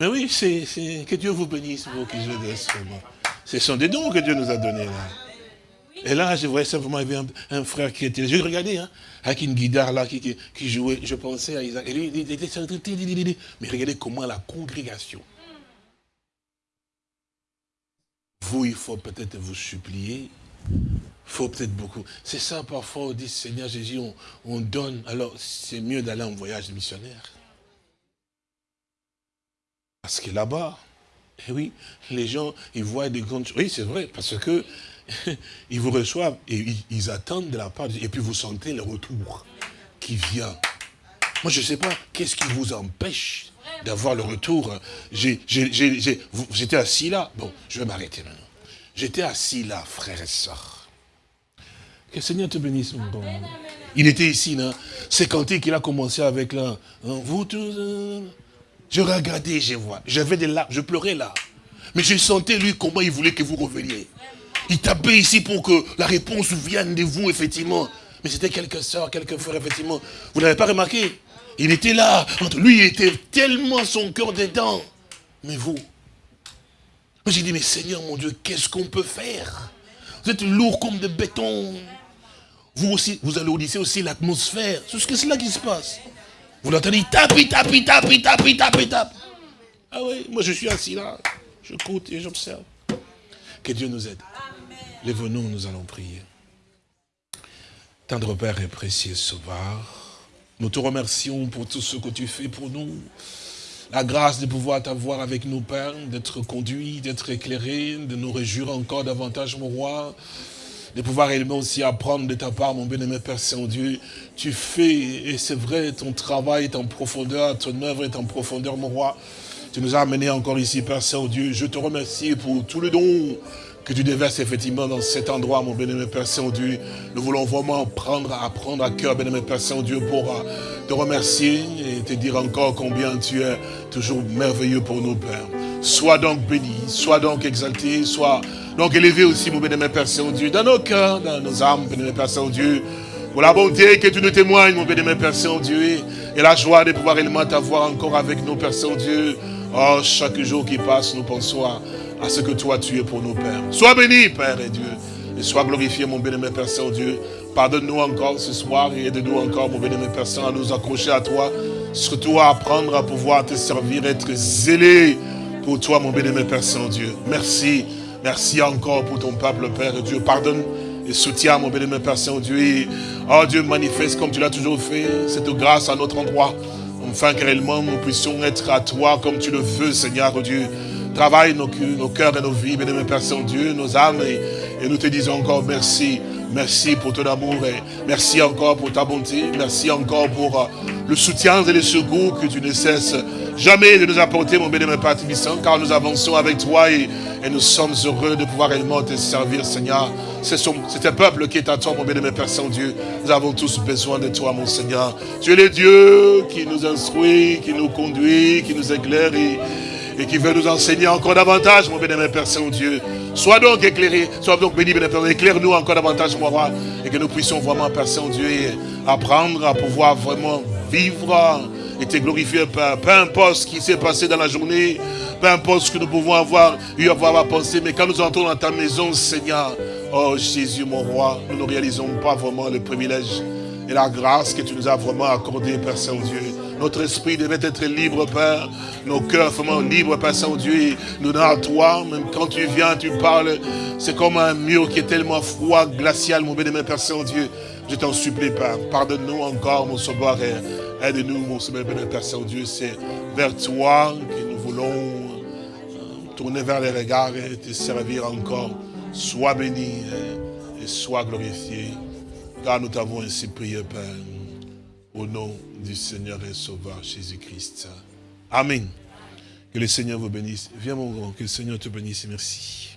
Speaker 2: Mais oui, c'est que Dieu vous bénisse pour que je Ce sont des dons que Dieu nous a donnés. Et là, je voyais simplement, un, frère qui était, je regardais, hein, avec une guitare là, qui, qui, jouait, je pensais à Isaac. Et lui, il était, mais regardez comment la congrégation. Vous, il faut peut-être vous supplier faut peut-être beaucoup. C'est ça, parfois, on dit, Seigneur Jésus, on, donne. Alors, c'est mieux d'aller en voyage missionnaire. Parce que là-bas, eh oui, les gens, ils voient des grandes choses. Oui, c'est vrai, parce que ils vous reçoivent et ils, attendent de la part Et puis vous sentez le retour qui vient. Moi, je ne sais pas, qu'est-ce qui vous empêche d'avoir le retour? J'étais assis là. Bon, je vais m'arrêter maintenant. J'étais assis là, frère et soeur. Que le Seigneur te bénisse, mon bon. Il était ici, là. C'est quand il a commencé avec là. Hein, vous tous. Euh, je regardais, je vois. J'avais des larmes, je pleurais là. Mais je sentais, lui, comment il voulait que vous reveniez. Il tapait ici pour que la réponse vienne de vous, effectivement. Mais c'était quelques soeurs, quelques frères, effectivement. Vous n'avez pas remarqué? Il était là. Lui, il était tellement son cœur dedans. Mais vous j'ai dit, mais Seigneur, mon Dieu, qu'est-ce qu'on peut faire? Vous êtes lourd comme de béton. Vous aussi, vous auditer aussi l'atmosphère. C'est ce que c'est là qui se passe. Vous l'entendez, il tape, il tape, il tape, il tape, il tape, il tape. Ah oui, moi je suis assis là. J'écoute et j'observe. Que Dieu nous aide. Lève-nous, nous allons prier. Tendre Père et précieux Sauveur, nous te remercions pour tout ce que tu fais pour nous. La grâce de pouvoir t'avoir avec nous, Père, d'être conduit, d'être éclairé, de nous réjouir encore davantage, mon roi, de pouvoir également aussi apprendre de ta part, mon bien-aimé Père Saint-Dieu. Tu fais, et c'est vrai, ton travail est en profondeur, ton œuvre est en profondeur, mon roi. Tu nous as amenés encore ici, Père Saint-Dieu. Je te remercie pour tout le don que tu déverses effectivement dans cet endroit, mon bien-aimé Père Saint-Dieu. Nous voulons vraiment prendre, apprendre à cœur, bien-aimé Père Saint-Dieu, pour euh, te remercier et te dire encore combien tu es toujours merveilleux pour nous, Père. Sois donc béni, sois donc exalté, sois donc élevé aussi, mon bien-aimé Père Saint-Dieu, dans nos cœurs, dans nos âmes, bien-aimé Père Saint-Dieu, pour la bonté que tu nous témoignes, mon bien-aimé Père Saint-Dieu, et la joie de pouvoir également t'avoir encore avec nous, Père Saint-Dieu. Oh, chaque jour qui passe, nous pensons à à ce que toi tu es pour nos pères. Sois béni, Père et Dieu, et sois glorifié, mon bien-aimé Père Saint-Dieu. Pardonne-nous encore ce soir et aide-nous encore, mon bien-aimé Père Saint, à nous accrocher à toi, surtout à apprendre à pouvoir te servir, être zélé pour toi, mon bien-aimé Père Saint-Dieu. Merci, merci encore pour ton peuple, Père et Dieu. Pardonne et soutiens, mon bien-aimé Père Saint-Dieu. Oh Dieu, manifeste comme tu l'as toujours fait, cette grâce à notre endroit, enfin que réellement nous puissions être à toi comme tu le veux, Seigneur Dieu. Travaille nos, nos cœurs et nos vies, bien-aimé Père Saint-Dieu, nos âmes, et, nous te disons encore merci. Merci pour ton amour et merci encore pour ta bonté. Merci encore pour euh, le soutien et le secours que tu ne cesses jamais de nous apporter, mon bien-aimé Père Tibissant, car nous avançons avec toi et, nous sommes heureux de pouvoir réellement te servir, Seigneur. C'est un peuple qui est à toi, mon bien-aimé Père Saint-Dieu. Nous avons tous besoin de toi, mon Seigneur. Tu es le Dieu qui nous instruit, qui nous conduit, qui nous éclaire et, et qui veut nous enseigner encore davantage, mon bien-aimé Père Saint-Dieu. Sois donc éclairé, sois donc béni, bien Père. Éclaire-nous encore davantage, mon roi, et que nous puissions vraiment, Père Saint-Dieu, apprendre à pouvoir vraiment vivre et te glorifier, Père. Peu importe ce qui s'est passé dans la journée, peu importe ce que nous pouvons avoir eu à avoir à penser, mais quand nous entrons dans ta maison, Seigneur, oh Jésus, mon roi, nous ne réalisons pas vraiment le privilège et la grâce que tu nous as vraiment accordé, Père Saint-Dieu. Notre esprit devait être libre, Père. Nos cœurs vraiment libres, Père Saint-Dieu. Nous donnons à toi, même quand tu viens, tu parles. C'est comme un mur qui est tellement froid, glacial, mon bénémoine, Père Saint-Dieu. Je t'en supplie, Père. Pardonne-nous encore, mon sauveur. Aide-nous, mon bénémoine, Père Saint-Dieu. C'est vers toi que nous voulons euh, tourner vers les regards et te servir encore. Sois béni et sois glorifié. Car nous t'avons ainsi prié, Père. Au nom du Seigneur et Sauveur Jésus-Christ. Amen. Que le Seigneur vous bénisse. Viens mon grand, que le Seigneur te bénisse. Merci.